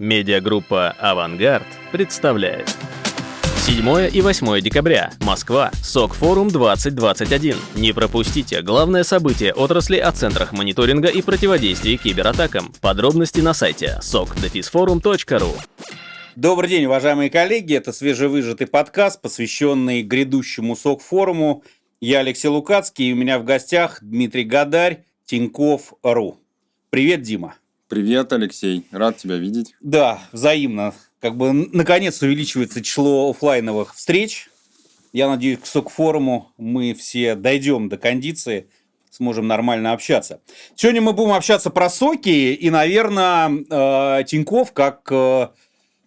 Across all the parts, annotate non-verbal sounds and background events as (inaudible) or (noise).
Медиагруппа «Авангард» представляет. 7 и 8 декабря. Москва. СОК-форум 2021. Не пропустите главное событие отрасли о центрах мониторинга и противодействия кибератакам. Подробности на сайте sokdefisforum.ru. Добрый день, уважаемые коллеги. Это свежевыжатый подкаст, посвященный грядущему СОК-форуму. Я Алексей Лукацкий, и у меня в гостях Дмитрий Гадарь, Тиньков.ру. Привет, Дима. Привет, Алексей. Рад тебя видеть. Да, взаимно. Как бы наконец увеличивается число офлайновых встреч. Я надеюсь, к СОК-форуму мы все дойдем до кондиции, сможем нормально общаться. Сегодня мы будем общаться про соки, и, наверное, э, Тиньков, как э,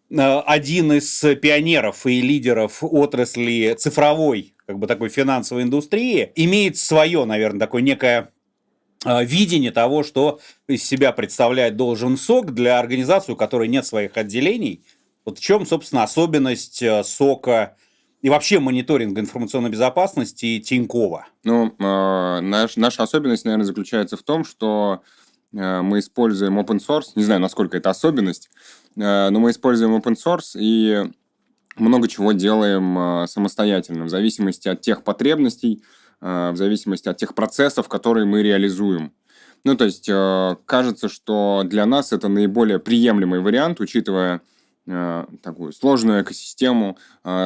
один из пионеров и лидеров отрасли цифровой, как бы такой финансовой индустрии, имеет свое, наверное, такое некое Э, видение того, что из себя представляет должен СОК для организации, у которой нет своих отделений. Вот в чем, собственно, особенность э, СОКа и вообще мониторинга информационной безопасности Тинькова? Ну, э, наш, наша особенность, наверное, заключается в том, что э, мы используем open source, не знаю, насколько это особенность, э, но мы используем open source и много чего делаем э, самостоятельно, в зависимости от тех потребностей, в зависимости от тех процессов, которые мы реализуем. Ну, то есть, э, кажется, что для нас это наиболее приемлемый вариант, учитывая э, такую сложную экосистему,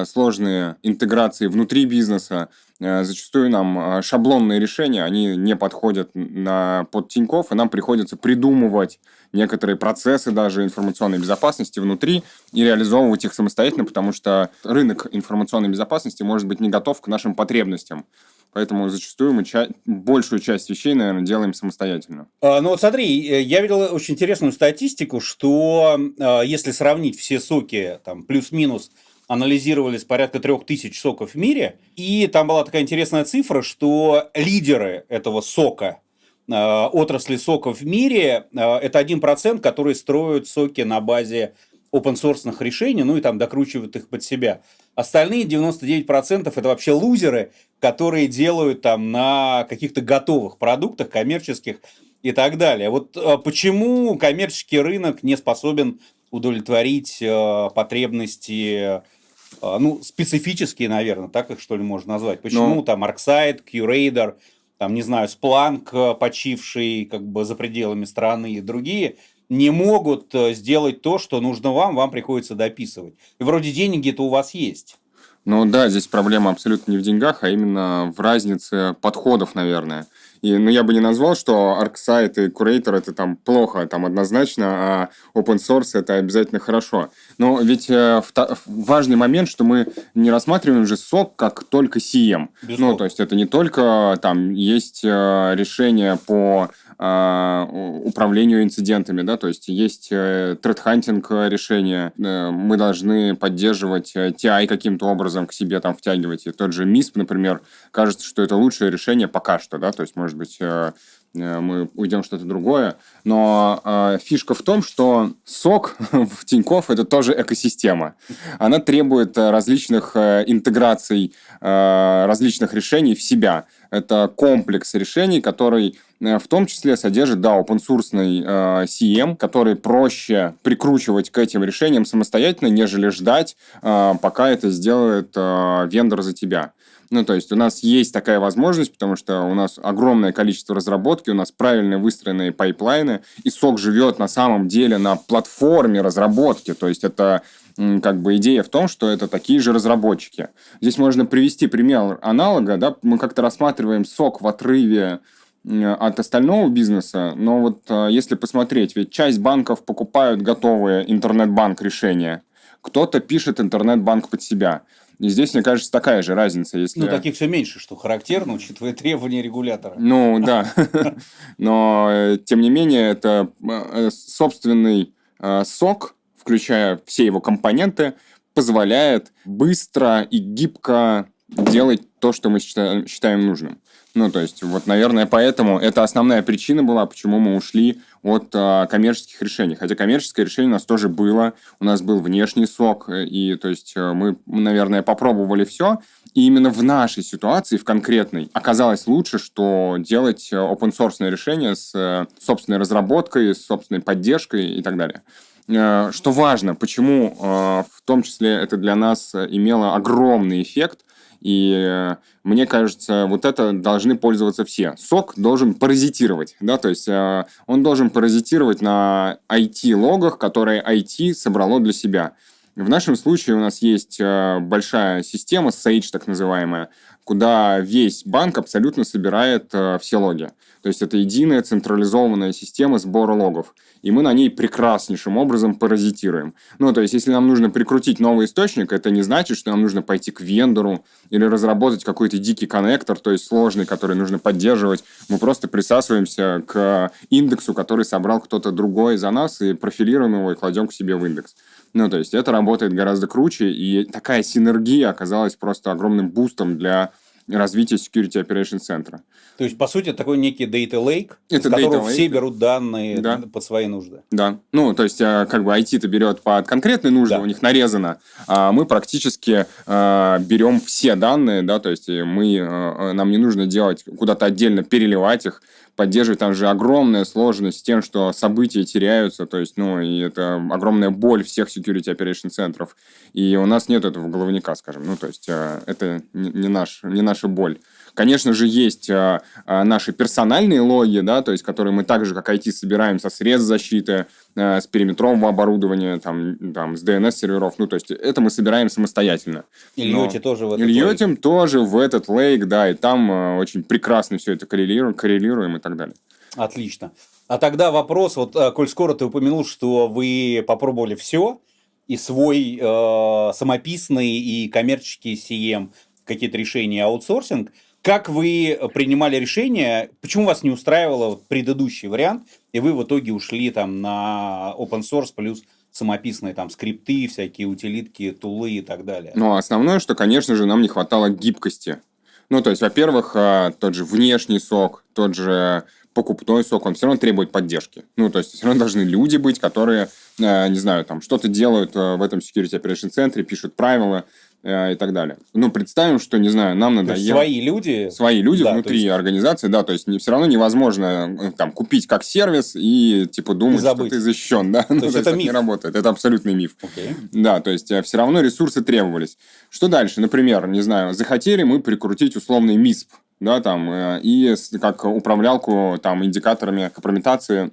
сложные интеграции внутри бизнеса. Зачастую нам шаблонные решения, они не подходят на, под Тинькофф, и нам приходится придумывать некоторые процессы даже информационной безопасности внутри и реализовывать их самостоятельно, потому что рынок информационной безопасности может быть не готов к нашим потребностям. Поэтому зачастую мы ча- большую часть вещей, наверное, делаем самостоятельно. А, ну вот смотри, э, я видел очень интересную статистику, что а, если сравнить все соки, там, плюс-минус, анализировались порядка трех тысяч соков в мире, и там была такая интересная цифра, что лидеры этого сока, а, отрасли соков в мире, это один процент, который строят соки на базе open source решений, ну и там докручивают их под себя. Остальные 99% это вообще лузеры, которые делают там на каких-то готовых продуктах коммерческих и так далее. Вот э, почему коммерческий рынок не способен удовлетворить э, потребности, э, ну, специфические, наверное, так их что ли можно назвать. Почему ну, там ArcSight, QRadar, там, не знаю, Splunk, почивший как бы за пределами страны и другие, не могут сделать то, что нужно вам, вам приходится дописывать. И вроде деньги-то у вас есть. Ну да, здесь проблема абсолютно не в деньгах, а именно в разнице подходов, наверное. И, ну, я бы не назвал, что ArcSight и Curator это там плохо, там однозначно, а open source это обязательно хорошо. Но ведь э, важный момент, что мы не рассматриваем же сок как только CM. Безусловно. Ну, то есть это не только там есть э, решение по а, управлению инцидентами, да, то есть есть э, решение, э, мы должны поддерживать TI э, каким-то образом к себе там втягивать, и тот же MISP, например, кажется, что это лучшее решение пока что, да, то есть, может быть, мы уйдем что-то другое. Но э, фишка в том, что сок (laughs) в Тинькофф это тоже экосистема. Она требует различных э, интеграций, э, различных решений в себя. Это комплекс решений, который Э, в том числе содержит, да, open-source э, CM, который проще прикручивать к этим решениям самостоятельно, нежели ждать, э, пока это сделает э, вендор за тебя. Ну, то есть у нас есть такая возможность, потому что у нас огромное количество разработки, у нас правильно выстроенные пайплайны, и SOC живет на самом деле на платформе разработки. То есть это как бы идея в том, что это такие же разработчики. Здесь можно привести пример аналога, да, мы как-то рассматриваем SOC в отрыве от остального бизнеса, но вот а, если посмотреть, ведь часть банков покупают готовые интернет-банк решения, кто-то пишет интернет-банк под себя. И здесь, мне кажется, такая же разница. Если... Ну, таких все меньше, что характерно, учитывая требования регулятора. Ну, да. (laughs) Но, э, тем не менее, это э, собственный э, сок, включая все его компоненты, позволяет быстро и гибко делать то, что мы считаем нужным. Ну, то есть, вот, наверное, поэтому это основная причина была, почему мы ушли от а, коммерческих решений. Хотя коммерческое решение у нас тоже было, у нас был внешний сок, э, и, то есть, э, мы, наверное, попробовали все, и именно в нашей ситуации, в конкретной, оказалось лучше, что делать open-source решение с собственной разработкой, с собственной поддержкой и так далее. э, что важно, почему в том числе это для нас имело огромный эффект, и мне кажется, вот это должны пользоваться все. Сок должен паразитировать, да, то есть он должен паразитировать на IT-логах, которые IT собрало для себя. В нашем случае у нас есть большая система, Sage так называемая, куда весь банк абсолютно собирает э, все логи. То есть это единая централизованная система сбора логов. И мы на ней прекраснейшим образом паразитируем. Ну, то есть, если нам нужно прикрутить новый источник, это не значит, что нам нужно пойти к вендору или разработать какой-то дикий коннектор, то есть сложный, который нужно поддерживать. Мы просто присасываемся к индексу, который собрал кто-то другой за нас, и профилируем его и кладем к себе в индекс. Ну, то есть это работает гораздо круче, и такая синергия оказалась просто огромным бустом для развития Security Operation Center. То есть, по сути, такой некий data lake, это из которого lake. все берут данные да. под свои нужды. Да. Ну, то есть, э, как бы IT-то берет под конкретные нужды, да. у них нарезано, а мы практически э, берем все данные, да, то есть мы, э, нам не нужно делать, куда-то отдельно переливать их, поддерживать. Там же огромная сложность с тем, что события теряются, то есть, ну, и это огромная боль всех security operation центров. И у нас нет этого головника, скажем. Ну, то есть, э, это не, наш, не наша боль. Конечно же, есть э, э, наши персональные логи, да, то есть, которые мы так же, как IT, собираем со средств защиты, э, с периметрового оборудования, там, там, с DNS-серверов. Ну, то есть, это мы собираем самостоятельно. И льете тоже в этот Льетим лейк. тоже в этот лейк, да, и там э, очень прекрасно все это коррелируем, коррелируем и так далее. Отлично. А тогда вопрос, вот, э, коль скоро ты упомянул, что вы попробовали все, и свой э, самописный и коммерческий CM, какие-то решения аутсорсинг – как вы принимали решение, почему вас не устраивал предыдущий вариант, и вы в итоге ушли там на open source плюс самописные там скрипты, всякие утилитки, тулы и так далее? Ну, основное, что, конечно же, нам не хватало гибкости. Ну, то есть, во-первых, а, тот же внешний сок, тот же покупной сок, он все равно требует поддержки. Ну, то есть, все равно должны люди быть, которые, а, не знаю, там, что-то делают а, в этом Security Operation центре, пишут правила, Э, и так далее. Ну, представим, что, не знаю, нам надо... Свои люди? Свои люди да, внутри есть... организации, да, то есть не, все равно невозможно э, там купить как сервис и, типа, думать, что ты защищен, да. То (laughs) ну, есть то это миф? не работает, это абсолютный миф. Okay. Да, то есть э, все равно ресурсы требовались. Что дальше? Например, не знаю, захотели мы прикрутить условный МИСП, да, там, и как управлялку там индикаторами компрометации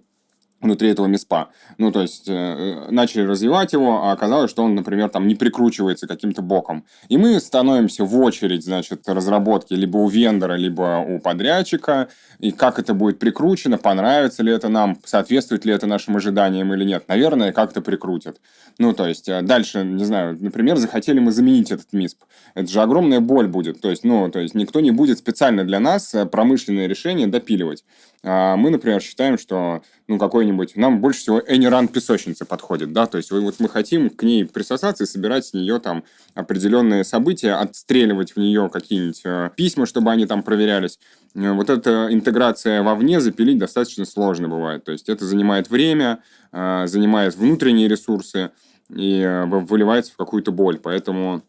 внутри этого МИСПа. Ну, то есть, э, начали развивать его, а оказалось, что он, например, там не прикручивается каким-то боком. И мы становимся в очередь, значит, разработки либо у вендора, либо у подрядчика, и как это будет прикручено, понравится ли это нам, соответствует ли это нашим ожиданиям или нет. Наверное, как-то прикрутят. Ну, то есть, э, дальше, не знаю, например, захотели мы заменить этот МИСП. Это же огромная боль будет. То есть, ну, то есть, никто не будет специально для нас э, промышленное решение допиливать. А мы, например, считаем, что ну, какой-нибудь... Нам больше всего Эниран песочница подходит, да, то есть вот мы хотим к ней присосаться и собирать с нее там определенные события, отстреливать в нее какие-нибудь э, письма, чтобы они там проверялись. Э, вот эта интеграция вовне запилить достаточно сложно бывает. То есть это занимает время, э, занимает внутренние ресурсы и выливается в какую-то боль. Поэтому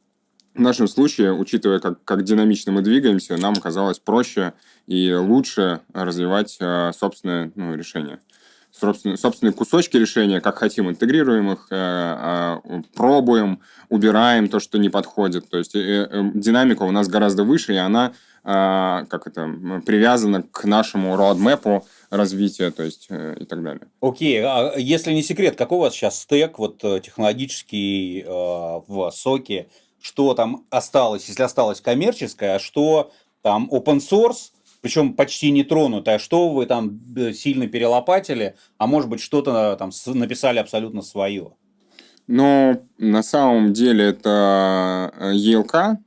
в нашем случае, учитывая, как, как динамично мы двигаемся, нам казалось проще и лучше развивать э, собственное ну, решение. Собственные, собственные кусочки решения, как хотим, интегрируем их, э, э, пробуем, убираем то, что не подходит. То есть э, э, динамика у нас гораздо выше, и она э, как это, привязана к нашему роадмэпу развития, то есть и так далее. Окей, а если не секрет, какой у вас сейчас стек вот технологический э, в соке? что там осталось, если осталось коммерческое, а что там open source, причем почти не тронутое, а что вы там э, сильно перелопатили, а может быть что-то там написали абсолютно свое. Но на самом деле это ELK,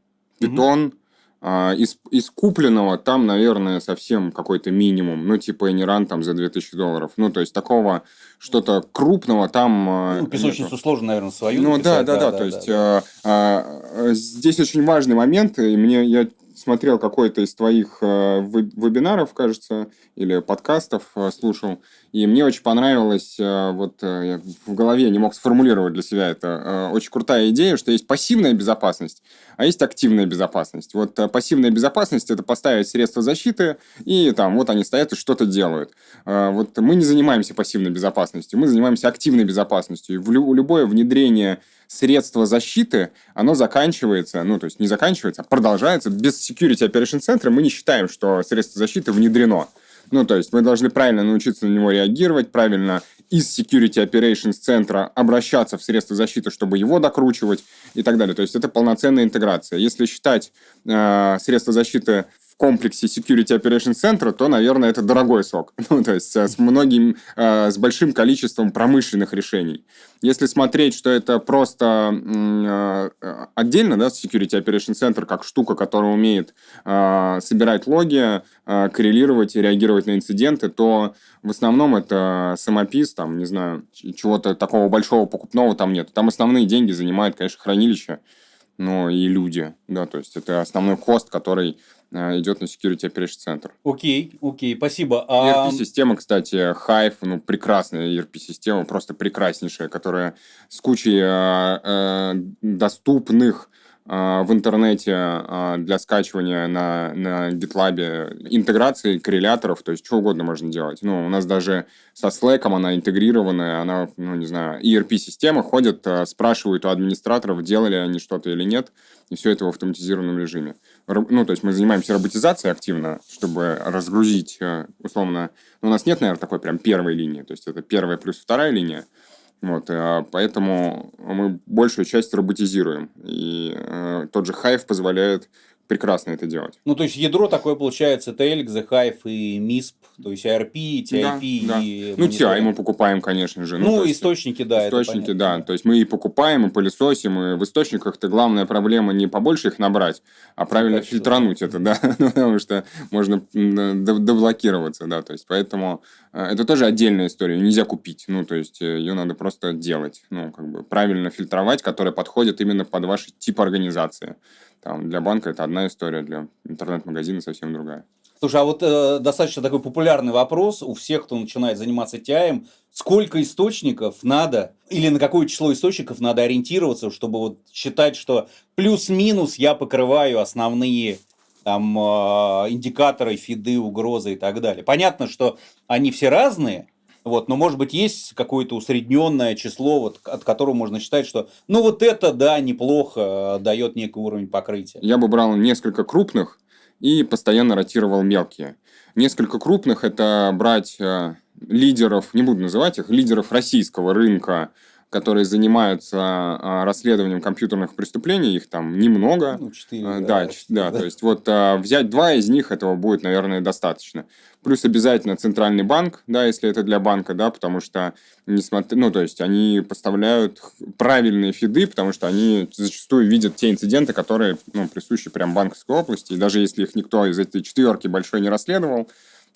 Python, угу. А, из, из купленного там, наверное, совсем какой-то минимум. Ну, типа Эниран там за 2000 долларов. Ну, то есть такого что-то крупного там... Ну, песочницу нету. сложно, наверное, свою Ну, да, да, да, да, То есть да. А, а, здесь очень важный момент. И мне я смотрел какой-то из твоих э, вебинаров, кажется, или подкастов э, слушал, И мне очень понравилось, э, вот я в голове не мог сформулировать для себя это, очень крутая идея, что есть пассивная безопасность, а есть активная безопасность. Вот пассивная безопасность – это поставить средства защиты, и там вот они стоят и что-то делают. Вот мы не занимаемся пассивной безопасностью, мы занимаемся активной безопасностью. И в любое внедрение средства защиты, оно заканчивается, ну, то есть не заканчивается, а продолжается. Без Security Operation Center мы не считаем, что средство защиты внедрено. Ну, то есть мы должны правильно научиться на него реагировать, правильно из Security Operations центра обращаться в средства защиты, чтобы его докручивать и так далее. То есть это полноценная интеграция. Если считать э, средства защиты комплексе Security Operations Center, то, наверное, это дорогой сок. (laughs) Ну, то есть с многим, э, с большим количеством промышленных решений. Если смотреть, что это просто э, отдельно, да, Security Operations Center, как штука, которая умеет э, собирать логи, коррелировать и реагировать на инциденты, то в основном это самопис, там, не знаю, чего-то такого большого покупного там нет. Там основные деньги занимают, конечно, хранилище, но и люди, да, то есть это основной кост, который Э, идет на Security Operation Center. Окей, окей, спасибо. А... ERP-система, кстати, Hive, ну, прекрасная ERP-система, просто прекраснейшая, которая с кучей э, э, доступных в интернете а, для скачивания на, на GitLab интеграции корреляторов, то есть что угодно можно делать. Ну, у нас даже со Slack она интегрированная, она, ну, не знаю, ERP-система ходит, а, спрашивают у администраторов, делали они что-то или нет, и все это в автоматизированном режиме. Ну, то есть мы занимаемся роботизацией активно, чтобы разгрузить, условно, ну, у нас нет, наверное, такой прям первой линии, то есть это первая плюс вторая линия, вот, а поэтому мы большую часть роботизируем. И э, тот же Hive позволяет прекрасно это делать. Ну, то есть ядро такое получается, TLX, The Hive и MISP, то есть IRP, TIP да, и... Да. Ну, TI мы покупаем, конечно же. Ну, ну источники, да. Источники, да. То есть мы и покупаем, и пылесосим, и в источниках-то главная проблема не побольше их набрать, а правильно Качество. фильтрануть это, да, (laughs) ну, потому что можно деблокироваться, да, то есть поэтому э, это тоже отдельная история, нельзя купить, ну, то есть э, ее надо просто делать, ну, как бы правильно фильтровать, которая подходит именно под ваш тип организации. Там для банка это одна история, для интернет-магазина совсем другая. Слушай, а вот э, достаточно такой популярный вопрос у всех, кто начинает заниматься TI, сколько источников надо или на какое число источников надо ориентироваться, чтобы вот считать, что плюс-минус я покрываю основные там э, индикаторы, фиды, угрозы и так далее. Понятно, что они все разные, вот, но, может быть, есть какое-то усредненное число, вот, от которого можно считать, что ну вот это, да, неплохо, э, дает некий уровень покрытия. Я бы брал несколько крупных, и постоянно ротировал мелкие. Несколько крупных – это брать э, лидеров, не буду называть их, лидеров российского рынка, которые занимаются а, расследованием компьютерных преступлений, их там немного. Ну, 4, а, да, да, да, да, то есть вот а, взять два из них, этого будет, наверное, достаточно. Плюс обязательно центральный банк, да, если это для банка, да, потому что, несмотря, ну, то есть они поставляют правильные фиды, потому что они зачастую видят те инциденты, которые, ну, присущи прям банковской области, и даже если их никто из этой четверки большой не расследовал,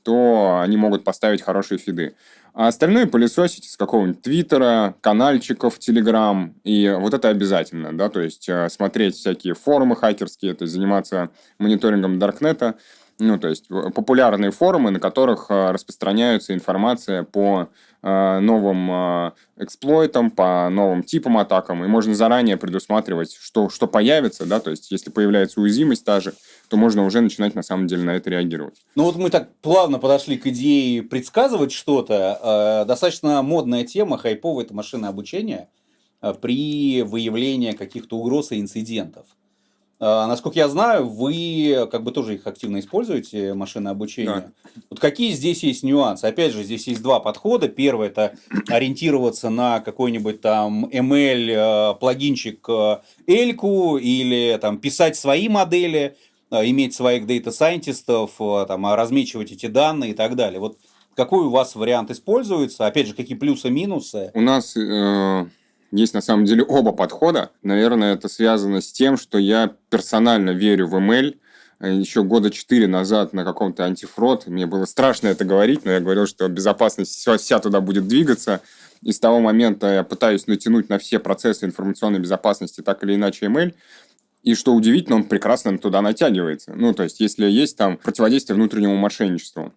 то они могут поставить хорошие фиды. А остальное пылесосить с какого-нибудь Твиттера, канальчиков, Телеграм. И вот это обязательно, да, то есть э, смотреть всякие форумы хакерские, то есть заниматься мониторингом Даркнета. Ну, то есть э, популярные форумы, на которых э, распространяется информация по новым эксплойтам, по новым типам атакам, и можно заранее предусматривать, что, что появится, да, то есть если появляется уязвимость та же, то можно уже начинать на самом деле на это реагировать. Ну вот мы так плавно подошли к идее предсказывать что-то. Достаточно модная тема, хайповое это машинное обучение при выявлении каких-то угроз и инцидентов. А, насколько я знаю, вы как бы тоже их активно используете, машины обучения. Да. Вот какие здесь есть нюансы? Опять же, здесь есть два подхода. Первый – это (clears throat) ориентироваться на какой-нибудь там ML э, плагинчик э, Эльку или там писать свои модели, э, иметь своих data scientist ов, там, а размечивать эти данные и так далее. Вот какой у вас вариант используется? Опять же, какие плюсы-минусы? У нас... Э есть на самом деле оба подхода. Наверное, это связано с тем, что я персонально верю в ML. Еще года четыре назад на каком-то антифрод, мне было страшно это говорить, но я говорил, что безопасность вся, туда будет двигаться. И с того момента я пытаюсь натянуть на все процессы информационной безопасности так или иначе ML. И что удивительно, он прекрасно туда натягивается. Ну, то есть, если есть там противодействие внутреннему мошенничеству,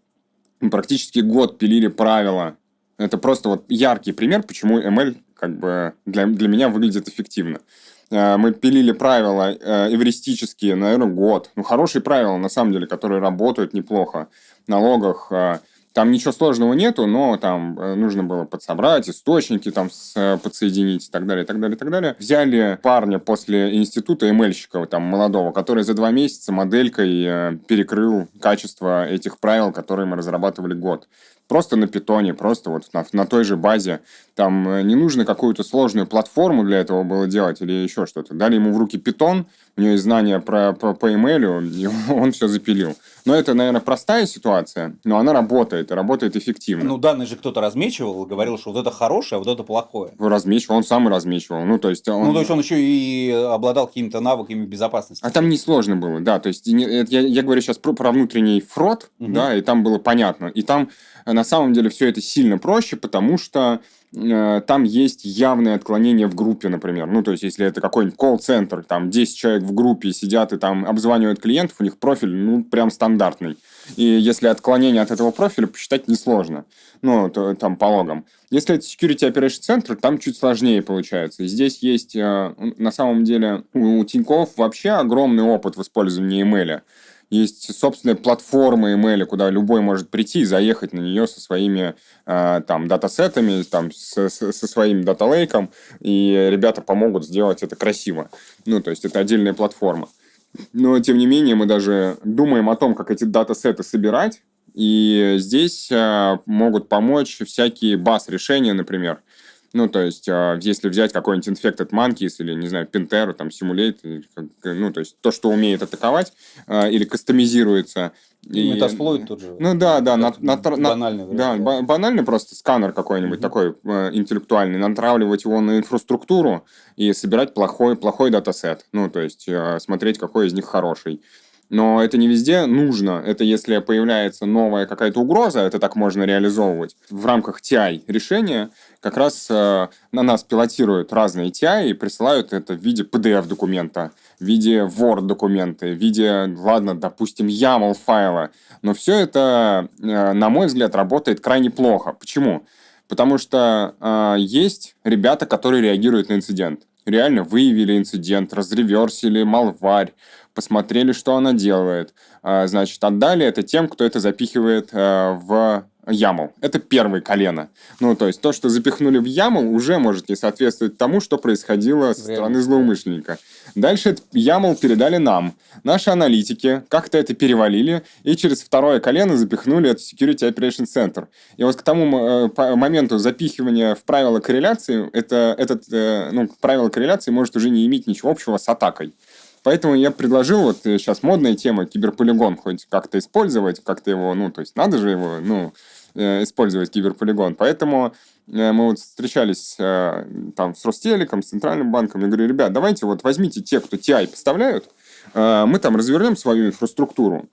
практически год пилили правила Это просто вот яркий пример, почему ML как бы для, для меня выглядит эффективно. Э, мы пилили правила э, эвристические, наверное, год. Ну, хорошие правила, на самом деле, которые работают неплохо. В налогах э, там ничего сложного нету, но там нужно было подсобрать, источники там с, подсоединить и так далее, и так далее, и так далее. Взяли парня после института ML-щика, там, молодого, который за два месяца моделькой перекрыл качество этих правил, которые мы разрабатывали год просто на питоне, просто вот на, на той же базе. Там э, не нужно какую-то сложную платформу для этого было делать или еще что-то. Дали ему в руки питон, у него есть знания про, про, по email, (laughs) и он все запилил. Но это, наверное, простая ситуация, но она работает, и работает эффективно. Ну, данные же кто-то размечивал, говорил, что вот это хорошее, а вот это плохое. Размечивал, он сам и размечивал. Ну, то есть он... Ну, то есть он еще и обладал какими-то навыками безопасности. А там не сложно было, да. То есть я, я говорю сейчас про, про внутренний фрод, угу. да, и там было понятно. И там на самом деле все это сильно проще, потому что э, там есть явное отклонение в группе, например. Ну, то есть, если это какой-нибудь колл-центр, там 10 человек в группе сидят и там обзванивают клиентов, у них профиль, ну, прям стандартный. И если отклонение от этого профиля посчитать несложно. Ну, то, там по логам. Если это Security Operation Center, там чуть сложнее получается. Здесь есть, э, на самом деле, у Тинькофф вообще огромный опыт в использовании email есть собственная платформа email, куда любой может прийти и заехать на нее со своими э, там датасетами, там, со, со своим даталейком, и ребята помогут сделать это красиво. Ну, то есть это отдельная платформа. Но, тем не менее, мы даже думаем о том, как эти датасеты собирать, и здесь э, могут помочь всякие баз-решения, например. Ну, то есть, а, если взять какой-нибудь Infected Monkeys или, не знаю, Pintero, там, Simulate, ну, то есть, то, что умеет атаковать а, или кастомизируется. И, Метасплойд тот же. Ну, да, да. На, на, банальный. Да, да, банальный просто сканер какой-нибудь mm-hmm. такой э, интеллектуальный, натравливать его на инфраструктуру и собирать плохой, плохой датасет. Ну, то есть, э, смотреть, какой из них хороший. Но это не везде нужно. Это если появляется новая какая-то угроза, это так можно реализовывать. В рамках TI решения как раз э, на нас пилотируют разные TI и присылают это в виде PDF-документа, в виде Word-документа, в виде, ладно, допустим, YAML файла. Но все это, э, на мой взгляд, работает крайне плохо. Почему? Потому что э, есть ребята, которые реагируют на инцидент. Реально выявили инцидент, разреверсили малварь, посмотрели, что она делает. А, значит, отдали это тем, кто это запихивает э, в YAML. Это первое колено. Ну, то есть то, что запихнули в YAML, уже может не соответствовать тому, что происходило со стороны злоумышленника. Дальше этот YAML передали нам. Наши аналитики как-то это перевалили и через второе колено запихнули это Security Operation Center. И вот к тому э, моменту запихивания в правила корреляции, это, этот, э, ну, правило корреляции может уже не иметь ничего общего с атакой. Поэтому я предложил, вот сейчас э, модная тема, киберполигон хоть как-то использовать, как-то его, ну, то есть надо же его, ну, э, использовать киберполигон. Поэтому э, мы вот встречались там с Ростелеком, с Центральным банком. Я говорю, ребят, давайте вот возьмите те, кто TI поставляют, мы там развернем свою инфраструктуру,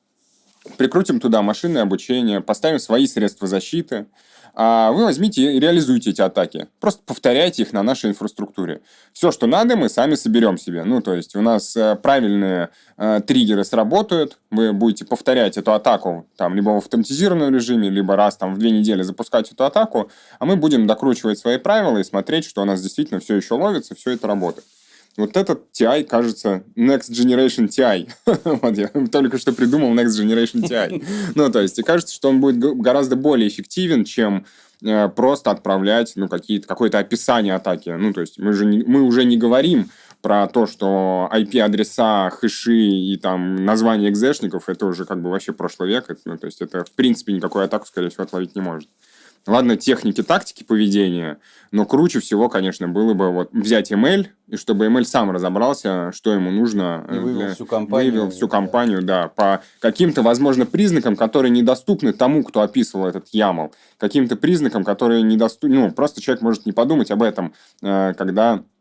прикрутим туда машинное обучение, поставим свои средства защиты, а вы возьмите и реализуйте эти атаки. Просто повторяйте их на нашей инфраструктуре. Все, что надо, мы сами соберем себе. Ну, то есть у нас э, правильные э, триггеры сработают, вы будете повторять эту атаку там либо в автоматизированном режиме, либо раз там в две недели запускать эту атаку, а мы будем докручивать свои правила и смотреть, что у нас действительно все еще ловится, все это работает. Вот этот TI кажется Next Generation TI. (laughs) вот я только что придумал Next Generation TI. (laughs) ну, то есть, и кажется, что он будет гораздо более эффективен, чем э, просто отправлять ну, какие-то, какое-то описание атаки. Ну, то есть, мы, же не, мы уже не говорим про то, что IP-адреса, хэши и там название экзешников, это уже как бы вообще прошлый век. Это, ну, то есть, это в принципе никакую атаку, скорее всего, отловить не может. Ладно, техники, тактики поведения, но круче всего, конечно, было бы вот взять ML, и чтобы ML сам разобрался, что ему нужно. И вывел для... всю компанию. Вывел всю компанию, да, по каким-то, возможно, признакам, которые недоступны тому, кто описывал этот YAML. Каким-то признакам, которые недоступны... Ну, просто человек может не подумать об этом, э, когда Э,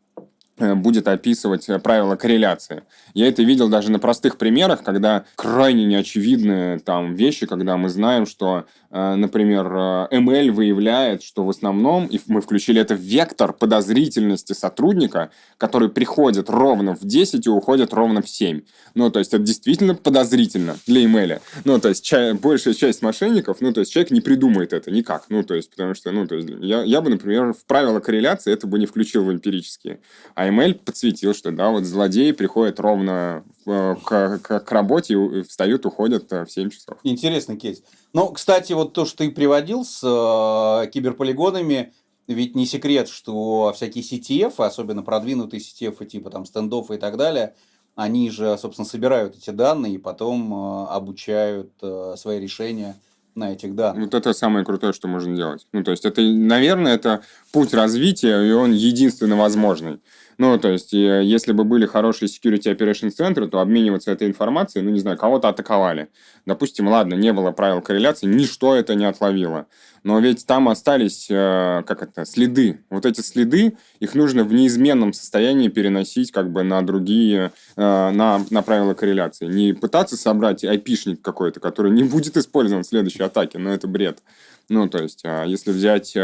будет описывать э, правила корреляции. Я это видел даже на простых примерах, когда крайне неочевидные там вещи, когда мы знаем, что, э, например, ML выявляет, что в основном, и мы включили это в вектор подозрительности сотрудника, который приходит ровно в 10 и уходит ровно в 7. Ну, то есть, это действительно подозрительно для ML. Ну, то есть, ча- большая часть мошенников, ну, то есть, человек не придумает это никак. Ну, то есть, потому что, ну, то есть, я, я бы, например, в правила корреляции это бы не включил в эмпирические. А ML подсветил, что да, вот злодеи приходят ровно э, к, к, к работе, встают, уходят э, в 7 часов. Интересный кейс. Ну, кстати, вот то, что ты приводил с э, киберполигонами, ведь не секрет, что всякие CTF, особенно продвинутые CTF, типа там стендов и так далее, они же, собственно, собирают эти данные и потом э, обучают э, свои решения на этих данных. Вот это самое крутое, что можно делать. Ну, то есть, это, наверное, это путь развития, и он единственно возможный. Ну, то есть, если бы были хорошие security operation центры, то обмениваться этой информацией, ну, не знаю, кого-то атаковали. Допустим, ладно, не было правил корреляции, ничто это не отловило. Но ведь там остались, э, как это, следы. Вот эти следы, их нужно в неизменном состоянии переносить как бы на другие, э, на, на правила корреляции. Не пытаться собрать айпишник какой-то, который не будет использован в следующей атаке, но это бред. Ну, то есть, а если взять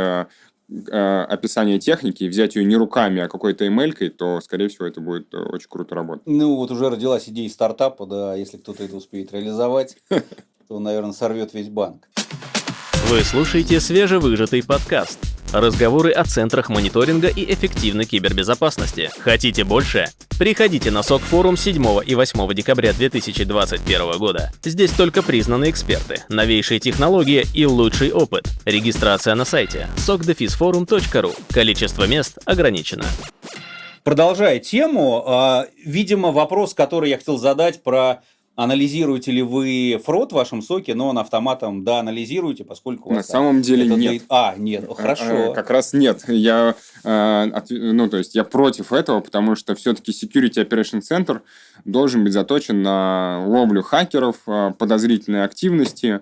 э, описание техники и взять ее не руками, а какой-то эмелькой, то, скорее всего, это будет э, очень круто работать. Ну, вот уже родилась идея стартапа, да, если кто-то это успеет реализовать, (laughs) то, наверное, сорвет весь банк. Вы слушаете свежевыжатый подкаст. Разговоры о центрах мониторинга и эффективной кибербезопасности. Хотите больше? Приходите на СОК форум 7 и 8 декабря 2021 года. Здесь только признанные эксперты, новейшие технологии и лучший опыт. Регистрация на сайте sokdefisforum.ru. Количество мест ограничено. Продолжая тему, а, видимо, вопрос, который я хотел задать про анализируете ли вы фрод в вашем соке, но он автоматом, да, анализируете, поскольку... На самом деле это нет. А, нет, а, хорошо. А, как раз нет. Я, ну, то есть я против этого, потому что все-таки Security Operation Center должен быть заточен на ловлю хакеров, подозрительной активности,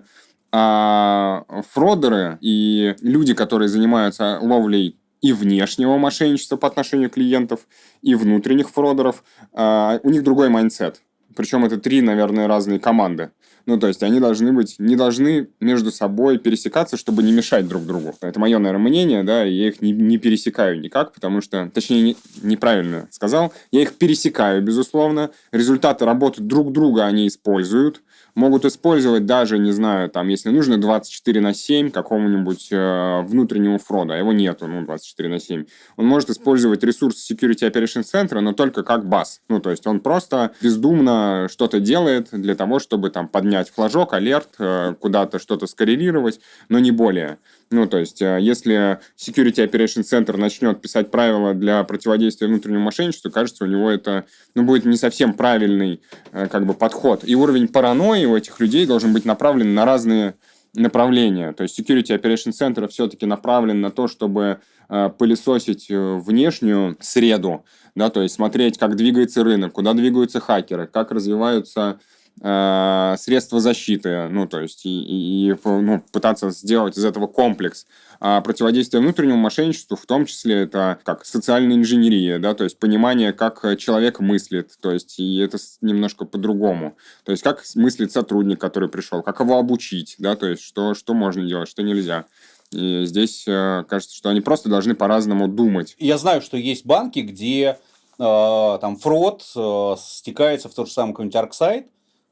а фродеры и люди, которые занимаются ловлей и внешнего мошенничества по отношению клиентов, и внутренних фродеров, у них другой mindset. Причем это три, наверное, разные команды. Ну, то есть они должны быть, не должны между собой пересекаться, чтобы не мешать друг другу. Это мое, наверное, мнение, да, я их не, не пересекаю никак, потому что, точнее, не, неправильно сказал, я их пересекаю, безусловно. Результаты работы друг друга они используют, могут использовать даже, не знаю, там, если нужно 24 на 7 какому-нибудь э, внутреннему фрода, его нету, ну, 24 на 7. Он может использовать ресурс Security Operation Center, но только как бас. Ну, то есть он просто бездумно что-то делает для того, чтобы там поднять флажок, алерт, э, куда-то что-то скоррелировать, но не более. Ну, то есть, э, если Security Operation Center начнет писать правила для противодействия внутреннему мошенничеству, кажется, у него это ну, будет не совсем правильный э, как бы, подход. И уровень паранойи у этих людей должен быть направлен на разные направления. То есть Security Operation Center все-таки направлен на то, чтобы э, пылесосить внешнюю среду, да, то есть смотреть, как двигается рынок, куда двигаются хакеры, как развиваются Э, средства защиты, ну, то есть, и, и ну, пытаться сделать из этого комплекс. А противодействие внутреннему мошенничеству, в том числе, это как социальная инженерия, да, то есть понимание, как человек мыслит, то есть, и это немножко по-другому. То есть, как мыслит сотрудник, который пришел, как его обучить, да, то есть, что, что можно делать, что нельзя. И здесь э, кажется, что они просто должны по-разному думать. Я знаю, что есть банки, где э, там фрод э, стекается в тот же самый какой-нибудь арксайт,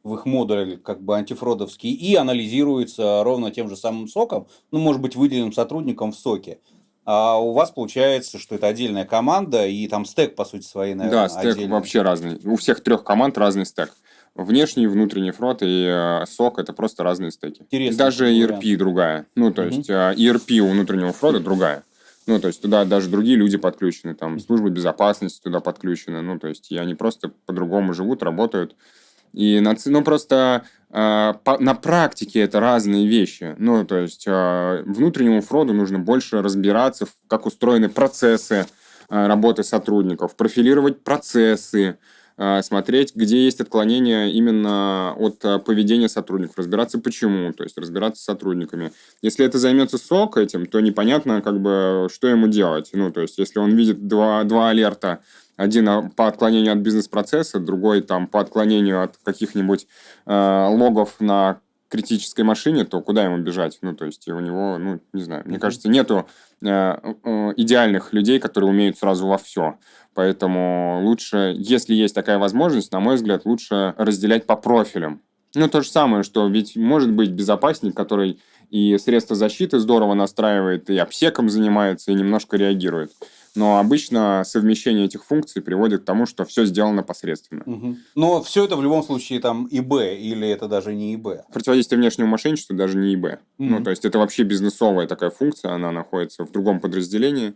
в их модуле как бы антифродовский и анализируется ровно тем же самым соком, ну, может быть, выделенным сотрудником в соке. А у вас получается, что это отдельная команда, и там стек, по сути, своей, наверное, Да, стек отдельный. вообще разный. У всех трех команд разный стек. Внешний, внутренний фрод и э, сок это просто разные стеки. Интересно. Даже ERP вариант. другая. Ну, то есть э, ERP у внутреннего фрода другая. Ну, то есть туда даже другие люди подключены, там службы безопасности туда подключены, ну, то есть и они просто по-другому живут, работают. И на, ну, просто э, по, на практике это разные вещи. Ну, то есть э, внутреннему фроду нужно больше разбираться, в, как устроены процессы э, работы сотрудников, профилировать процессы, смотреть, где есть отклонения именно от поведения сотрудников, разбираться почему, то есть разбираться с сотрудниками. Если это займется СОК этим, то непонятно, как бы, что ему делать. Ну, то есть, если он видит два, два алерта один по отклонению от бизнес-процесса, другой там по отклонению от каких-нибудь э, логов на критической машине, то куда ему бежать? Ну, то есть у него, ну, не знаю, мне кажется, нету э, э, идеальных людей, которые умеют сразу во все. Поэтому лучше, если есть такая возможность, на мой взгляд, лучше разделять по профилям. Ну, то же самое, что ведь может быть безопасник, который и средства защиты здорово настраивает, и обсеком занимается, и немножко реагирует. Но обычно совмещение этих функций приводит к тому, что все сделано посредственно. Угу. Но все это в любом случае там ИБ, или это даже не ИБ? Противодействие внешнему мошенничеству даже не ИБ. Угу. Ну, то есть это вообще бизнесовая такая функция, она находится в другом подразделении.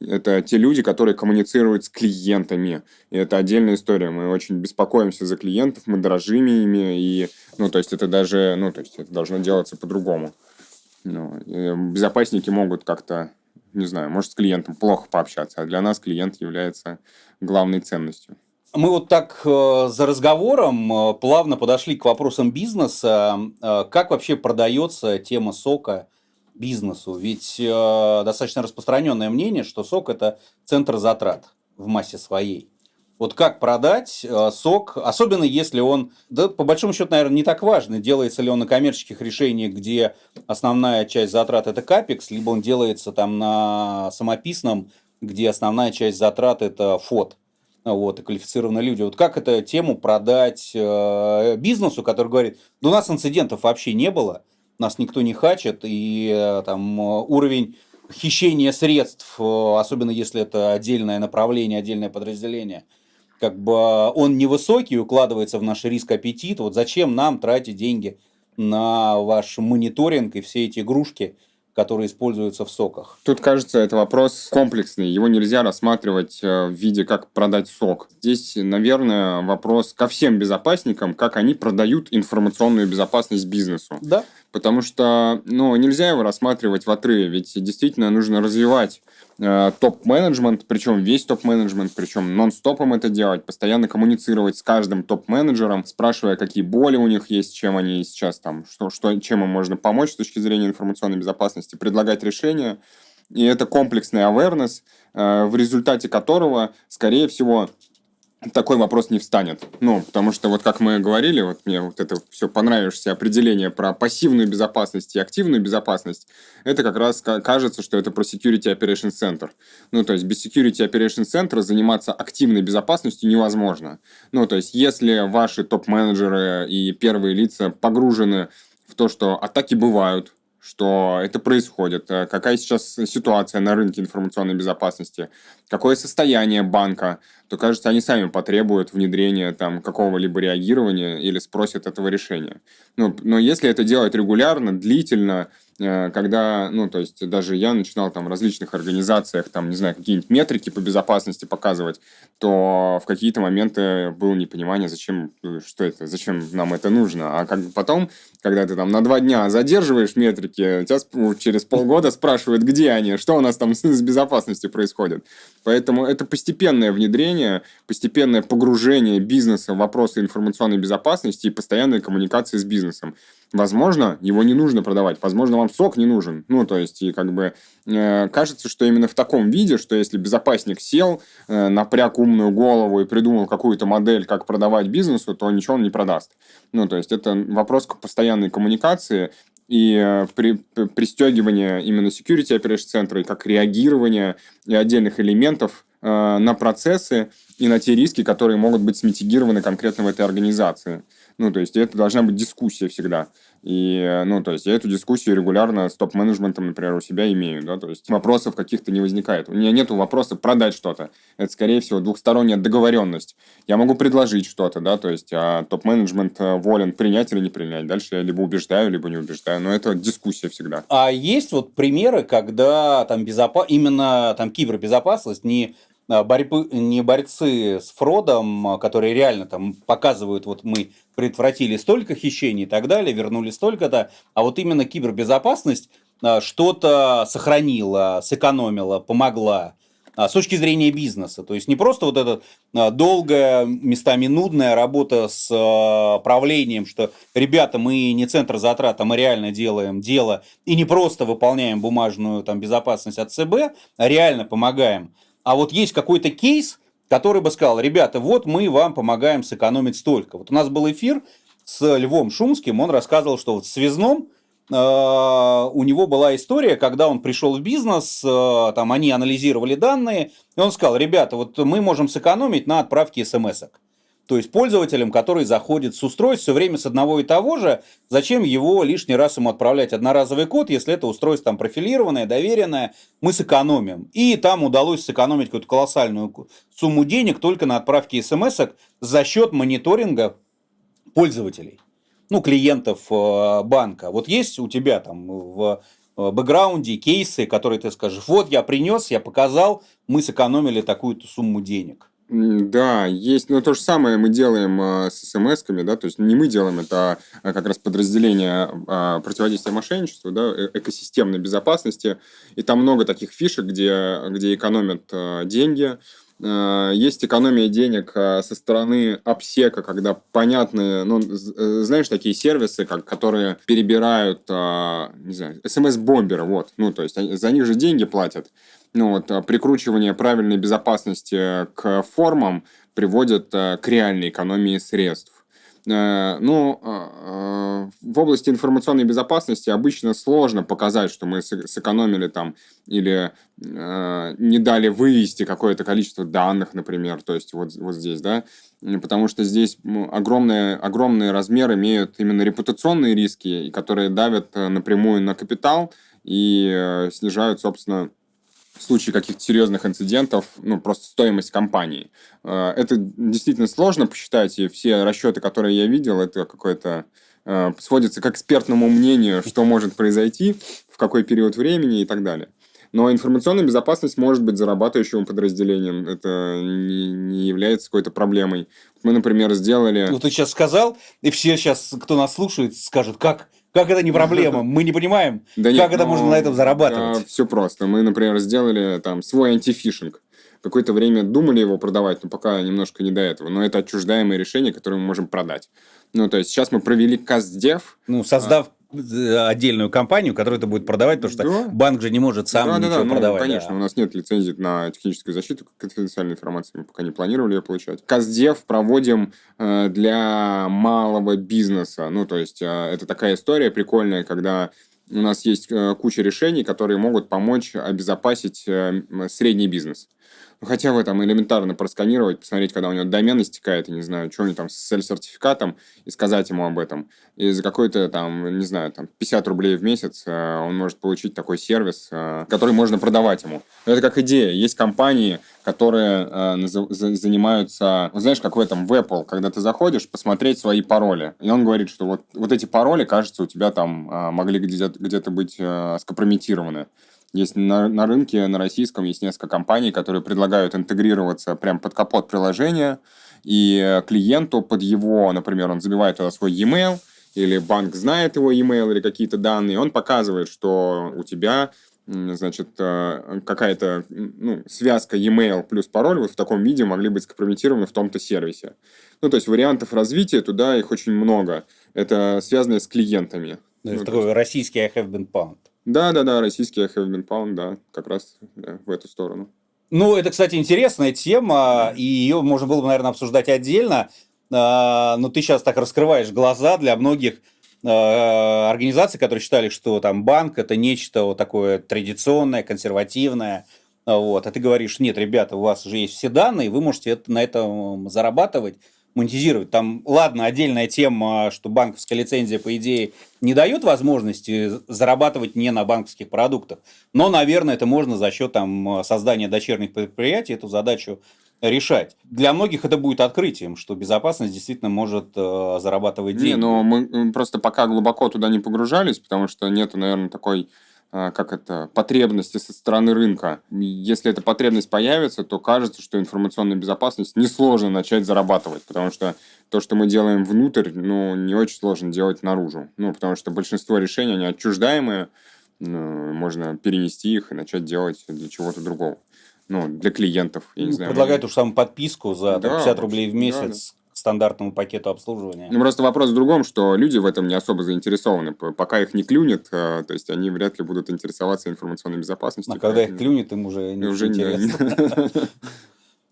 Это те люди, которые коммуницируют с клиентами. И это отдельная история. Мы очень беспокоимся за клиентов, мы дорожим ими. И, ну, то есть это даже, ну, то есть это должно делаться по-другому. Ну, безопасники могут как-то не знаю, может, с клиентом плохо пообщаться, а для нас клиент является главной ценностью. Мы вот так э, за разговором э, плавно подошли к вопросам бизнеса. Э, как вообще продается тема сока бизнесу? Ведь достаточно распространенное мнение, что сок – это центр затрат в массе своей. Вот как продать э, сок, особенно если он, да, по большому счету, наверное, не так важно, делается ли он на коммерческих решениях, где основная часть затрат это капекс, либо он делается там на самописном, где основная часть затрат это фот вот, и квалифицированные люди. Вот как эту тему продать э, бизнесу, который говорит, да у нас инцидентов вообще не было, нас никто не хачит, и э, там уровень хищения средств, особенно если это отдельное направление, отдельное подразделение – как бы он невысокий, укладывается в наш риск аппетит. Вот зачем нам тратить деньги на ваш мониторинг и все эти игрушки, которые используются в соках. Тут, кажется, это вопрос комплексный. Его нельзя рассматривать э, в виде, как продать сок. Здесь, наверное, вопрос ко всем безопасникам, как они продают информационную безопасность бизнесу. Да. Потому что ну, нельзя его рассматривать в отрыве, ведь действительно нужно развивать э, топ-менеджмент, причем весь топ-менеджмент, причем нон-стопом это делать, постоянно коммуницировать с каждым топ-менеджером, спрашивая, какие боли у них есть, чем они сейчас там, что, что, чем им можно помочь с точки зрения информационной безопасности, предлагать решения. И это комплексный awareness, э, в результате которого, скорее всего, такой вопрос не встанет. Ну, потому что вот как мы говорили, вот мне вот это все понравившееся определение про пассивную безопасность и активную безопасность, это как раз кажется, что это про Security Operations Center. Ну, то есть без Security Operations Center заниматься активной безопасностью невозможно. Ну, то есть если ваши топ-менеджеры и первые лица погружены в то, что атаки бывают, что это происходит, э, какая сейчас ситуация на рынке информационной безопасности, какое состояние банка, то, кажется, они сами потребуют внедрения там какого-либо реагирования или спросят этого решения. Ну, но если это делать регулярно, длительно, когда, ну, то есть даже я начинал там в различных организациях, там, не знаю, какие-нибудь метрики по безопасности показывать, то в какие-то моменты было непонимание, зачем, э, что это, зачем нам это нужно. А как потом, когда ты там на два дня задерживаешь метрики, тебя через полгода спрашивают, где они, что у нас там с безопасностью происходит. Поэтому это постепенное внедрение, постепенное погружение бизнеса в вопросы информационной безопасности и постоянной коммуникации с бизнесом. Возможно, его не нужно продавать, возможно, вам сок не нужен. Ну, то есть, и как бы э, кажется, что именно в таком виде, что если безопасник сел, э, напряг умную голову и придумал какую-то модель, как продавать бизнесу, то ничего он не продаст. Ну, то есть, это вопрос постоянной коммуникации и э, при, пристегивания именно security operation центра, и как реагирование и отдельных элементов э, на процессы и на те риски, которые могут быть смитигированы конкретно в этой организации. Ну, то есть это должна быть дискуссия всегда. И, э, ну, то есть я эту дискуссию регулярно с топ-менеджментом, например, у себя имею, да, то есть вопросов каких-то не возникает. У меня нет вопроса продать что-то. Это, скорее всего, двухсторонняя договоренность. Я могу предложить что-то, да, то есть а топ-менеджмент э, волен принять или не принять. Дальше я либо убеждаю, либо не убеждаю, но это дискуссия всегда. А есть вот примеры, когда там безопа... именно там кибербезопасность не борьбы, не борцы с фродом, а, которые реально там показывают, вот мы предотвратили столько хищений и так далее, вернули столько-то, а вот именно кибербезопасность а, что-то сохранила, сэкономила, помогла с точки зрения бизнеса. То есть не просто вот эта долгая, местами нудная работа с правлением, что, ребята, мы не центр затрат, а мы реально делаем дело и не просто выполняем бумажную там, безопасность от ЦБ, а реально помогаем а вот есть какой-то кейс, который бы сказал, ребята, вот мы вам помогаем сэкономить столько. Вот у нас был эфир с Львом Шумским, он рассказывал, что вот в связном э, у него была история, когда он пришел в бизнес, э, там они анализировали данные, и он сказал, ребята, вот мы можем сэкономить на отправке смс-ок. То есть пользователям, который заходит с устройств все время с одного и того же, зачем его лишний раз ему отправлять одноразовый код, если это устройство там профилированное, доверенное, мы сэкономим. И там удалось сэкономить какую-то колоссальную сумму денег только на отправке смс за счет мониторинга пользователей, ну, клиентов э, банка. Вот есть у тебя там в э, бэкграунде кейсы, которые ты скажешь, вот я принес, я показал, мы сэкономили такую-то сумму денег. Да, есть, но то же самое мы делаем а, с смс-ками, да, то есть не мы делаем, это а, как раз подразделение а, противодействия мошенничеству, да, э, экосистемной безопасности, и там много таких фишек, где, где экономят деньги, есть экономия денег со стороны обсека, когда понятные, ну, э, знаешь, такие сервисы, как, которые перебирают, не знаю, смс-бомберы, вот, ну, то есть за них же деньги платят ну, вот, прикручивание правильной безопасности к формам приводит э, к реальной экономии средств. Э, ну, а, в области информационной безопасности обычно сложно показать, что мы сэкономили там или э, не дали вывести какое-то количество данных, например, то есть вот, вот здесь, да, потому что здесь огромные, огромные размеры имеют именно репутационные риски, которые давят напрямую на капитал и снижают, собственно, в случае каких-то серьезных инцидентов, ну, просто стоимость компании. Э, это действительно сложно посчитать, и все расчеты, которые я видел, это какое-то э, сводится к экспертному мнению, что может произойти, в какой период времени и так далее. Но информационная безопасность может быть зарабатывающим подразделением. Это не, не является какой-то проблемой. Мы, например, сделали... Ну, ты сейчас сказал, и все сейчас, кто нас слушает, скажут, как как это не проблема? Мы не понимаем, да как нет, это можно на этом зарабатывать. Да, все просто. Мы, например, сделали там свой антифишинг. Какое-то время думали его продавать, но пока немножко не до этого. Но это отчуждаемое решение, которое мы можем продать. Ну, то есть сейчас мы провели КАЗДЕВ. Ну, создав отдельную компанию, которая это будет продавать, потому что да. банк же не может сам да, ничего да, да. продавать. Ну, конечно, да. у нас нет лицензии на техническую защиту конфиденциальной информации, мы пока не планировали ее получать. Каздев проводим э, для малого бизнеса, ну, то есть э, это такая история прикольная, когда у нас есть э, куча решений, которые могут помочь обезопасить э, средний бизнес. Ну, хотя бы там элементарно просканировать, посмотреть, когда у него домен истекает, я не знаю, что у него там с цель-сертификатом, и сказать ему об этом. И за какой-то там, не знаю, там 50 рублей в месяц э, он может получить такой сервис, э, который можно продавать ему. Это как идея. Есть компании, которые э, занимаются, вот знаешь, как в этом, в Apple, когда ты заходишь, посмотреть свои пароли. И он говорит, что вот, вот эти пароли, кажется, у тебя там могли где-то где быть скомпрометированы. Есть на, на рынке, на российском, есть несколько компаний, которые предлагают интегрироваться прям под капот приложения, и клиенту под его, например, он забивает туда свой e-mail, или банк знает его e-mail или какие-то данные, он показывает, что у тебя значит, э, какая-то ну, связка e-mail плюс пароль вот в таком виде могли быть скомпрометированы в том-то сервисе. Ну, то есть вариантов развития туда их очень много. Это связано с клиентами. То есть ну, такой есть... российский I have been pound. Да, да, да, российский been pound, да, как раз да, в эту сторону. Ну, это, кстати, интересная тема, и ее можно было бы, наверное, обсуждать отдельно. А, но ты сейчас так раскрываешь глаза для многих а, организаций, которые считали, что там банк это нечто вот такое традиционное, консервативное. Вот. А ты говоришь, нет, ребята, у вас же есть все данные, вы можете это, на этом зарабатывать монетизировать. Там, ладно, отдельная тема, что банковская лицензия, по идее, не дает возможности зарабатывать не на банковских продуктах. Но, наверное, это можно за счет там, создания дочерних предприятий эту задачу решать. Для многих это будет открытием, что безопасность действительно может э, зарабатывать деньги. Не, но мы просто пока глубоко туда не погружались, потому что нету, наверное, такой как это, потребности со стороны рынка. Если эта потребность появится, то кажется, что информационная безопасность несложно начать зарабатывать, потому что то, что мы делаем внутрь, ну, не очень сложно делать наружу. Ну, потому что большинство решений, они отчуждаемые, ну, можно перенести их и начать делать для чего-то другого. Ну, для клиентов, я не ну, знаю. Предлагают уж саму подписку за да, 50 рублей в месяц, стандартному пакету обслуживания. Ну, просто вопрос в другом, что люди в этом не особо заинтересованы. Пока их не клюнет, э, то есть они вряд ли будут интересоваться информационной безопасностью. А когда их клюнет, им уже не уже интересно. (laughs)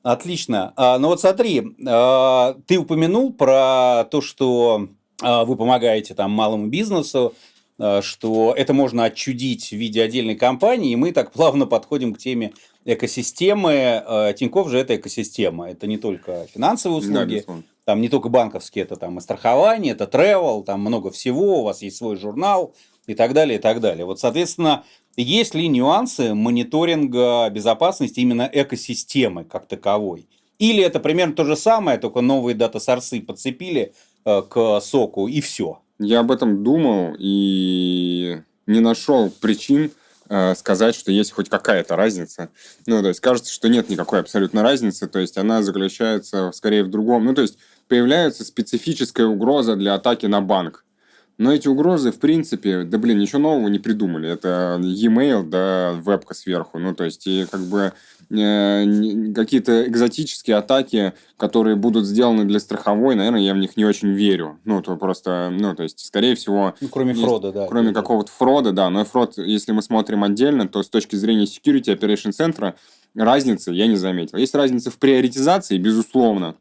Отлично. А, ну вот смотри, а, ты упомянул про то, что а, вы помогаете там малому бизнесу, что это можно отчудить в виде отдельной компании, и мы так плавно подходим к теме экосистемы. А, Тиньков же это экосистема. Это не только финансовые услуги, да, там не только банковские, это там и страхование, это travel, там много всего, у вас есть свой журнал и так далее, и так далее. Вот, соответственно, есть ли нюансы мониторинга безопасности именно экосистемы как таковой? Или это примерно то же самое, только новые дата-сорсы подцепили э, к соку и все? Я об этом думал и не нашел причин э, сказать, что есть хоть какая-то разница. Ну, то есть кажется, что нет никакой абсолютно разницы, то есть она заключается скорее в другом. Ну, то есть появляется специфическая угроза для атаки на банк. Но эти угрозы, в принципе, да блин, ничего нового не придумали. Это e-mail, да, вебка сверху. Ну, то есть, и как бы э, какие-то экзотические атаки, которые будут сделаны для страховой, наверное, я в них не очень верю. Ну, то просто, ну, то есть, скорее всего... Ну, кроме есть, фрода, да. Кроме какого-то фрода, да. Но фрод, если мы смотрим отдельно, то с точки зрения security operation центра разницы я не заметил. Есть разница в приоритизации, безусловно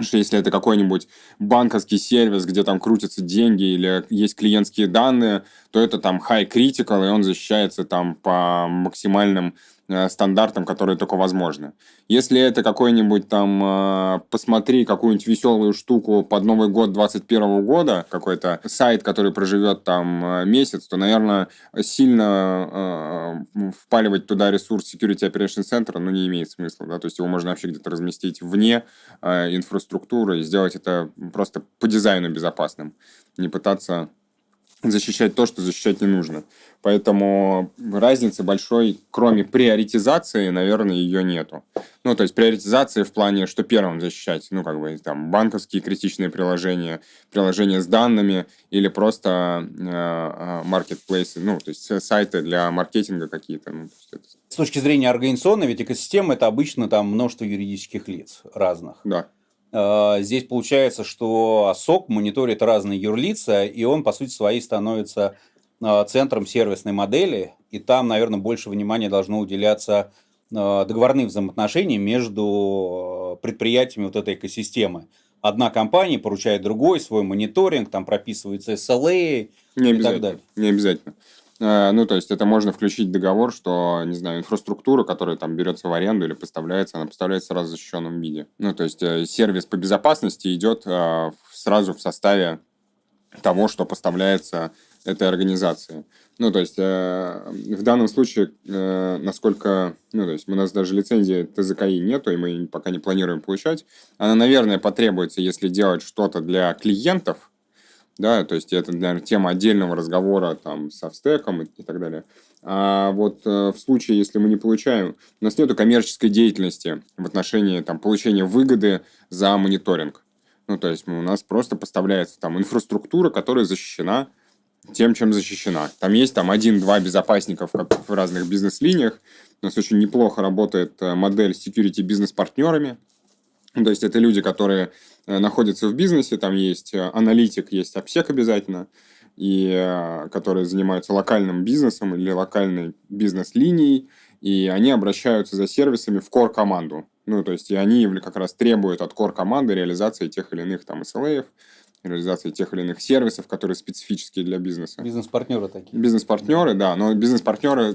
что если это какой-нибудь банковский сервис, где там крутятся деньги или есть клиентские данные, то это там high critical, и он защищается там по максимальным Э, стандартам, которые только возможны. Если это какой-нибудь там, э, посмотри какую-нибудь веселую штуку под Новый год 21 года, какой-то сайт, который проживет там э, месяц, то, наверное, сильно впаливать туда ресурс Security Operation Center, ну, не имеет смысла, да, то есть его можно вообще где-то разместить вне инфраструктуры и сделать это просто по дизайну безопасным, не пытаться защищать то, что защищать не нужно. Поэтому разницы большой, кроме приоритизации, наверное, ее нету. Ну, то есть приоритизация в плане, что первым защищать, ну, как бы там банковские критичные приложения, приложения с данными или просто маркетплейсы, э, ну, то есть сайты для маркетинга какие-то. Ну, это... С точки зрения организационной, ведь экосистема это обычно там множество юридических лиц разных. Да. А, здесь получается, что СОК мониторит разные юрлица, и он, по сути своей, становится а, центром сервисной модели, и там, наверное, больше внимания должно уделяться а, договорным взаимоотношениям между предприятиями вот этой экосистемы. Одна компания поручает другой свой мониторинг, там прописываются SLA не и так далее. Не обязательно. Э, ну, то есть это можно включить в договор, что, не знаю, инфраструктура, которая там берется в аренду или поставляется, она поставляется сразу в защищенном виде. Ну, то есть э, сервис по безопасности идет э, сразу в составе того, что поставляется этой организации. Ну, то есть, в данном случае, насколько, ну, то есть, у нас даже лицензии ТЗКИ нету, и мы пока не планируем получать. Она, наверное, потребуется, если делать что-то для клиентов, да, то есть это, наверное, тема отдельного разговора там со стеком и, так далее. А вот э, в случае, если мы не получаем, у нас нет коммерческой деятельности в отношении там, получения выгоды за мониторинг. Ну, то есть у нас просто поставляется там инфраструктура, которая защищена тем, чем защищена. Там есть там один-два безопасников как в разных бизнес-линиях. У нас очень неплохо работает э, модель security бизнес-партнерами. То есть это люди, которые находятся в бизнесе, там есть э, аналитик, есть обсек обязательно, и э, которые занимаются локальным бизнесом или локальной бизнес-линией, и они обращаются за сервисами в core-команду. Ну, то есть, и они как раз требуют от core-команды реализации тех или иных там SLA, реализации тех или иных сервисов, которые специфические для бизнеса. Бизнес-партнеры такие. Бизнес-партнеры, да, но бизнес-партнеры,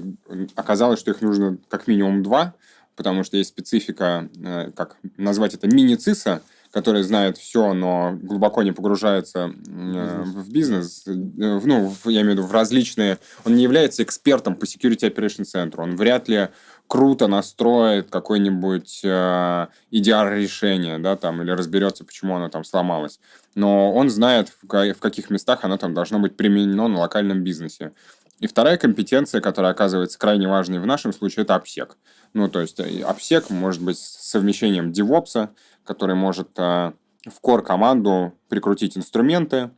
оказалось, что их нужно как минимум два, потому что есть специфика, как назвать это, мини-циса, который знает все, но глубоко не погружается э, в бизнес, э, в, ну, в, я имею в виду в различные... Он не является экспертом по Security Operation Center. Он вряд ли круто настроит какое-нибудь э, EDR-решение, да, там, или разберется, почему оно там сломалось. Но он знает, в, каких местах оно там должно быть применено на локальном бизнесе. И вторая компетенция, которая оказывается крайне важной в нашем случае, это обсек. Ну, то есть обсек может быть совмещением DevOps, который может э, в core-команду прикрутить инструменты,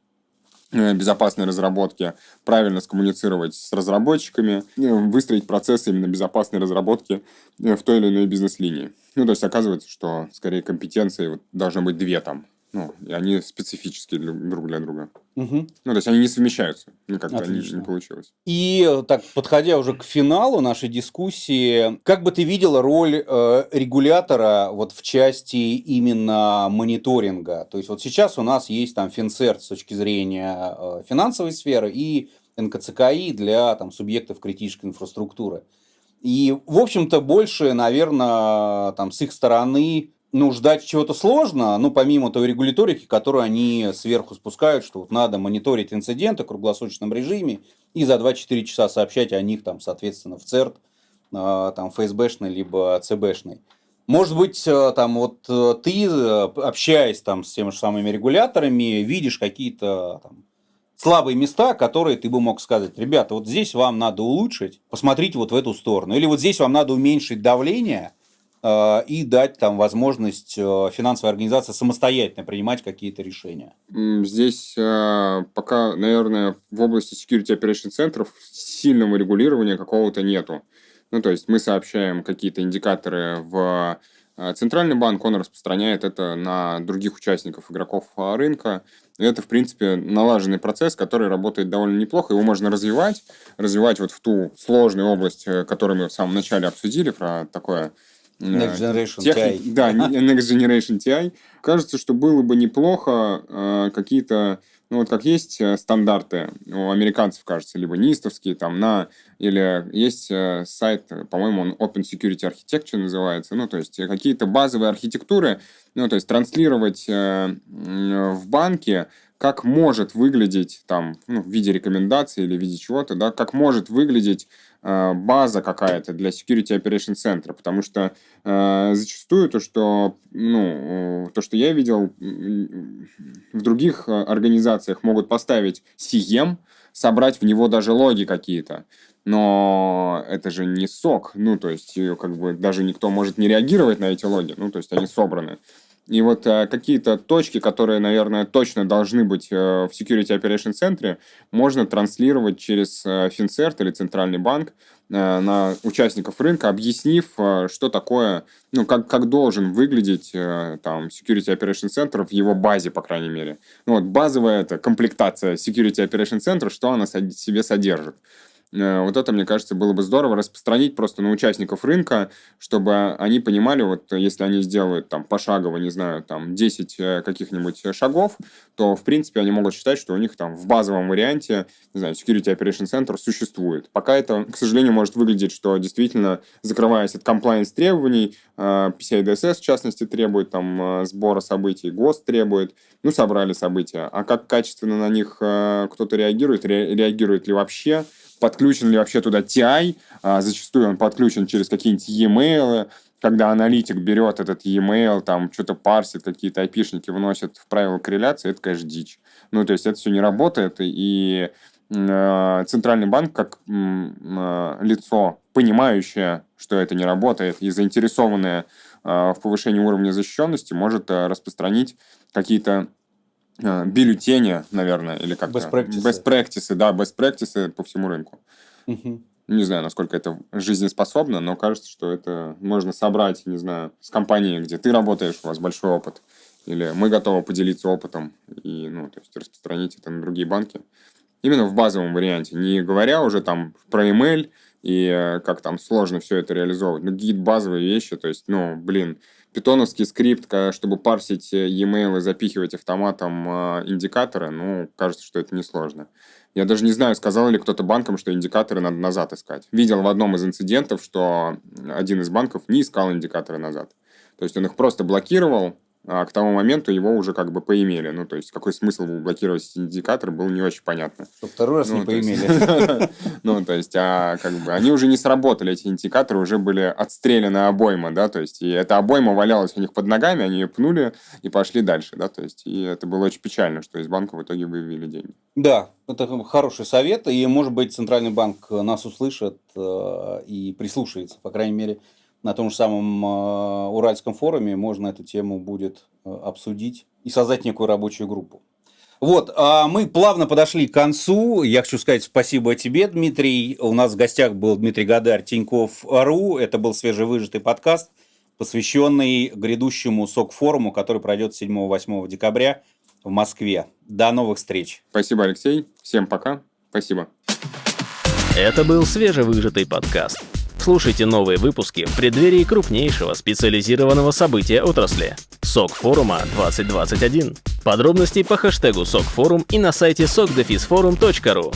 э, безопасной разработки, правильно скоммуницировать с разработчиками, э, выстроить процесс именно безопасной разработки в той или иной бизнес-линии. Ну, то есть оказывается, что скорее компетенции вот, должно быть две там Ну, и они специфические друг для друга. Угу. Ну, то есть они не совмещаются. Ну, как-то не, получилось. И э, так, подходя уже к финалу нашей дискуссии, как бы ты видела роль э, регулятора вот в части именно мониторинга? То есть вот сейчас у нас есть там Финцерт с точки зрения э, финансовой сферы и НКЦКИ для там, субъектов критической инфраструктуры. И, в общем-то, больше, наверное, там, с их стороны ну, ждать чего-то сложно, ну, помимо той регуляторики, которую они сверху спускают, что вот надо мониторить инциденты в круглосуточном режиме и за 2-4 часа сообщать о них, там, соответственно, в ЦЕРТ, э, там, ФСБшный, либо ЦБшный. Может быть, э, там, вот э, ты, общаясь там с теми же самыми регуляторами, видишь какие-то слабые места, которые ты бы мог сказать, ребята, вот здесь вам надо улучшить, посмотрите вот в эту сторону, или вот здесь вам надо уменьшить давление, Э, и дать там возможность э, финансовой организации самостоятельно принимать какие-то решения? Здесь э, пока, наверное, в области security operation центров сильного регулирования какого-то нету. Ну, то есть мы сообщаем какие-то индикаторы в Центральный банк, он распространяет это на других участников, игроков рынка. Это, в принципе, налаженный процесс, который работает довольно неплохо. Его можно развивать, развивать вот в ту сложную область, которую мы в самом начале обсудили, про такое Next Generation Техни... TI. Да, Next Generation TI. Кажется, что было бы неплохо э, какие-то, ну вот как есть э, стандарты у американцев, кажется, либо нистовские там на, или есть э, сайт, по-моему, он Open Security Architecture называется, ну то есть какие-то базовые архитектуры, ну то есть транслировать э, в банке как может выглядеть там ну, в виде рекомендаций или в виде чего-то, да, как может выглядеть э, база какая-то для Security Operation Center, потому что э, зачастую то, что, ну, то, что я видел в других э, организациях могут поставить CM, собрать в него даже логи какие-то, но это же не сок, ну, то есть, как бы даже никто может не реагировать на эти логи, ну, то есть, они собраны. И вот э, какие-то точки, которые, наверное, точно должны быть э, в Security Operation центре, можно транслировать через э, Финцерт или Центральный банк э, на участников рынка, объяснив, э, что такое, ну, как, как должен выглядеть э, там Security Operation центр в его базе, по крайней мере. Ну, вот базовая это комплектация Security Operation центра, что она себе содержит. Э, вот это, мне кажется, было бы здорово распространить просто на участников рынка, чтобы они понимали, вот если они сделают там пошагово, не знаю, там 10 э, каких-нибудь шагов, то, в принципе, они могут считать, что у них там в базовом варианте, не знаю, Security Operation Center существует. Пока это, к сожалению, может выглядеть, что действительно, закрываясь от compliance требований, PCI DSS, в частности, требует там сбора событий, ГОСТ требует, ну, собрали события. А как качественно на них кто-то реагирует, реагирует ли вообще, подключен ли вообще туда TI, а, зачастую он подключен через какие-нибудь e-mail, когда аналитик берет этот e-mail, там что-то парсит, какие-то айпишники вносит в правила корреляции, это, конечно, дичь. Ну, то есть это все не работает, и э, Центральный банк, как э, лицо, понимающее, что это не работает, и заинтересованное в повышении уровня защищенности, может распространить какие-то бюллетени, наверное, или как-то... Best practices. Best practices, да, best practices по всему рынку. Угу. Не знаю, насколько это жизнеспособно, но кажется, что это можно собрать, не знаю, с компанией, где ты работаешь, у вас большой опыт, или мы готовы поделиться опытом и, ну, то есть распространить это на другие банки. Именно в базовом варианте, не говоря уже там про email и э, как там сложно все это реализовывать, но какие-то базовые вещи, то есть, ну, блин, питоновский скрипт, чтобы парсить э, e-mail и запихивать автоматом э, индикаторы, ну, кажется, что это несложно. Я даже не знаю, сказал ли кто-то банкам, что индикаторы надо назад искать. Видел в одном из инцидентов, что один из банков не искал индикаторы назад. То есть он их просто блокировал, а к тому моменту его уже как бы поимели. Ну, то есть, какой смысл блокировать эти индикаторы, было не очень понятно. Чтобы второй раз ну, не поимели. (laughs) Ну, то есть, а как бы они уже не сработали, эти индикаторы уже были отстреляны обойма, да, то есть, и эта обойма валялась у них под ногами, они ее пнули и пошли дальше, да, то есть, и это было очень печально, что из банка в итоге вывели деньги. Да, это хороший совет, и, может быть, Центральный банк нас услышит э, и прислушается, по крайней мере, на том же самом э, Уральском форуме можно эту тему будет э, обсудить и создать некую рабочую группу. Вот, а мы плавно подошли к концу. Я хочу сказать спасибо тебе, Дмитрий. У нас в гостях был Дмитрий Гадарь, Тиньков.ру. Это был свежевыжатый подкаст посвященный грядущему СОК-форуму, который пройдет 7-8 декабря в Москве. До новых встреч. Спасибо, Алексей. Всем пока. Спасибо. Это был свежевыжатый подкаст. Слушайте новые выпуски в преддверии крупнейшего специализированного события отрасли – СОК форума 2021. Подробности по хэштегу СОК форум и на сайте sokdefisforum.ru.